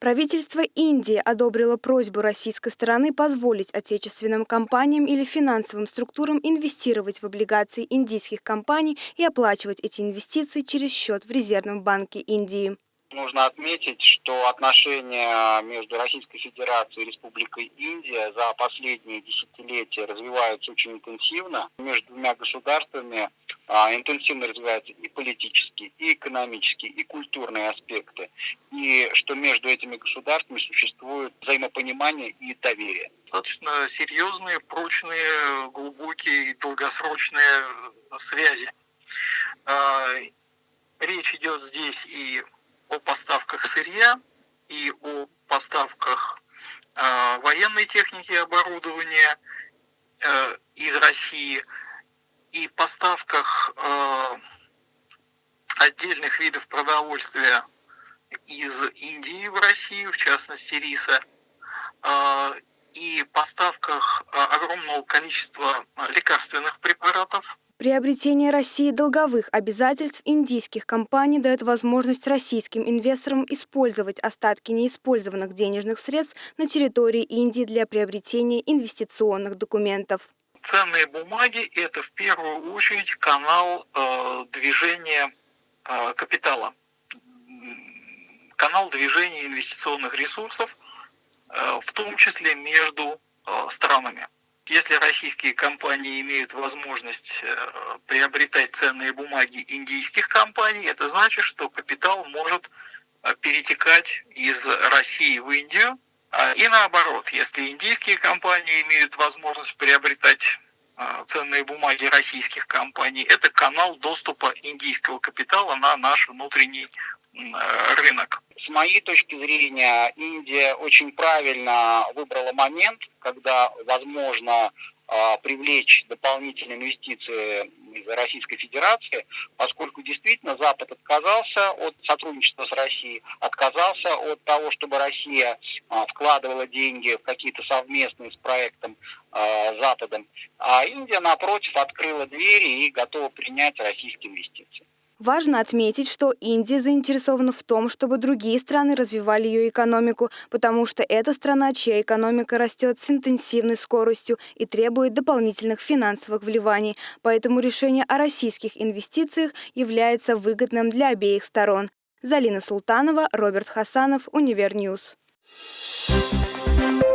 Правительство Индии одобрило просьбу российской стороны позволить отечественным компаниям или финансовым структурам инвестировать в облигации индийских компаний и оплачивать эти инвестиции через счет в Резервном банке Индии. Нужно отметить, что отношения между Российской Федерацией и Республикой Индия за последние десятилетия развиваются очень интенсивно. Между двумя государствами интенсивно развиваются и политические, и экономические, и культурные аспекты. И что между этими государствами существует взаимопонимание и доверие. Достаточно серьезные, прочные, глубокие и долгосрочные связи. А, речь идет здесь и о поставках сырья и о поставках э, военной техники и оборудования э, из России и поставках э, отдельных видов продовольствия из Индии в Россию, в частности риса, э, и поставках э, огромного количества лекарственных препаратов Приобретение России долговых обязательств индийских компаний дает возможность российским инвесторам использовать остатки неиспользованных денежных средств на территории Индии для приобретения инвестиционных документов. Ценные бумаги – это в первую очередь канал э, движения э, капитала, канал движения инвестиционных ресурсов, э, в том числе между э, странами. Если российские компании имеют возможность э, приобретать ценные бумаги индийских компаний, это значит, что капитал может э, перетекать из России в Индию. А, и наоборот, если индийские компании имеют возможность приобретать э, ценные бумаги российских компаний, это канал доступа индийского капитала на наш внутренний рынок. С моей точки зрения, Индия очень правильно выбрала момент, когда возможно а, привлечь дополнительные инвестиции из Российской Федерации, поскольку действительно Запад отказался от сотрудничества с Россией, отказался от того, чтобы Россия а, вкладывала деньги в какие-то совместные с проектом а, Западом, а Индия, напротив, открыла двери и готова принять российские инвестиции. Важно отметить, что Индия заинтересована в том, чтобы другие страны развивали ее экономику, потому что это страна, чья экономика растет с интенсивной скоростью и требует дополнительных финансовых вливаний. Поэтому решение о российских инвестициях является выгодным для обеих сторон. Залина Султанова, Роберт Хасанов, Универньюз. Thank you.